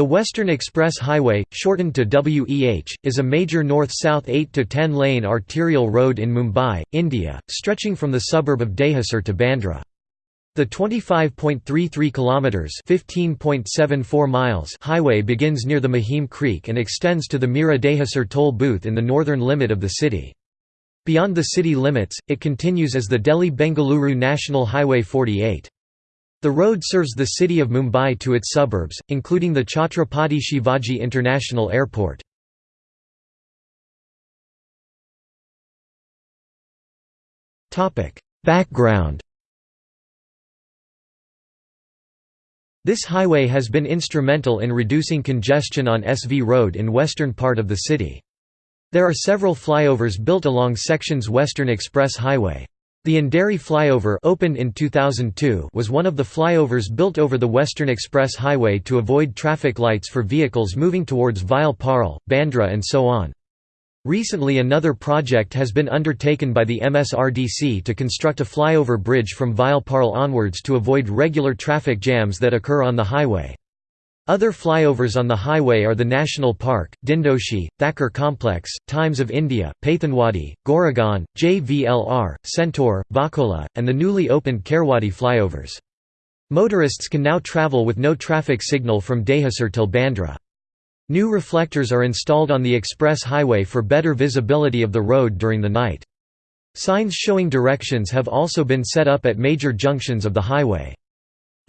The Western Express Highway, shortened to WEH, is a major north-south 8–10 lane arterial road in Mumbai, India, stretching from the suburb of Dahisar to Bandra. The 25.33 kilometers (15.74 miles) highway begins near the Mahim Creek and extends to the Mira Dahisar toll booth in the northern limit of the city. Beyond the city limits, it continues as the Delhi-Bengaluru National Highway 48. The road serves the city of Mumbai to its suburbs, including the Chhatrapati Shivaji International Airport. Background This highway has been instrumental in reducing congestion on SV Road in western part of the city. There are several flyovers built along sections Western Express Highway. The Andheri flyover opened in 2002 was one of the flyovers built over the Western Express Highway to avoid traffic lights for vehicles moving towards Vile Parle, Bandra and so on. Recently another project has been undertaken by the MSRDC to construct a flyover bridge from Vile Parle onwards to avoid regular traffic jams that occur on the highway. Other flyovers on the highway are the National Park, Dindoshi, Thakur Complex, Times of India, Pathanwadi, Goregaon, JVLR, Centaur, Vakola, and the newly opened Kherwadi flyovers. Motorists can now travel with no traffic signal from Dahisar till Bandra. New reflectors are installed on the express highway for better visibility of the road during the night. Signs showing directions have also been set up at major junctions of the highway.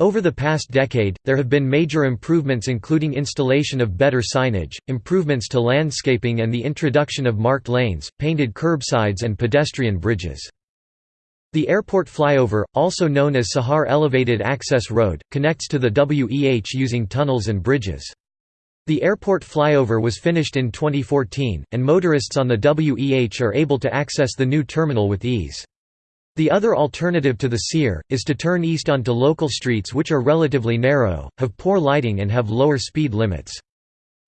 Over the past decade, there have been major improvements including installation of better signage, improvements to landscaping and the introduction of marked lanes, painted curbsides and pedestrian bridges. The airport flyover, also known as Sahar Elevated Access Road, connects to the WEH using tunnels and bridges. The airport flyover was finished in 2014, and motorists on the WEH are able to access the new terminal with ease. The other alternative to the SEAR, is to turn east onto local streets which are relatively narrow, have poor lighting and have lower speed limits.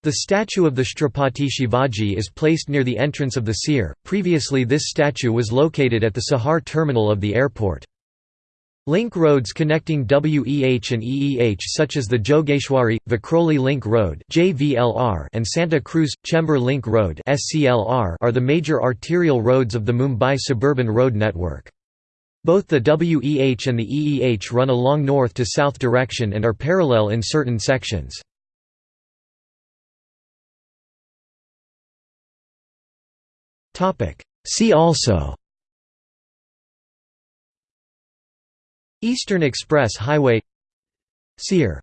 The statue of the Chhatrapati Shivaji is placed near the entrance of the SEAR. Previously this statue was located at the Sahar terminal of the airport. Link roads connecting WEH and EEH such as the Jogeshwari, Vikhroli Link Road and Santacruz, Chembur Link Road are the major arterial roads of the Mumbai suburban road network. Both the WEH and the EEH run along north to south direction and are parallel in certain sections. See also Eastern Express Highway SEAR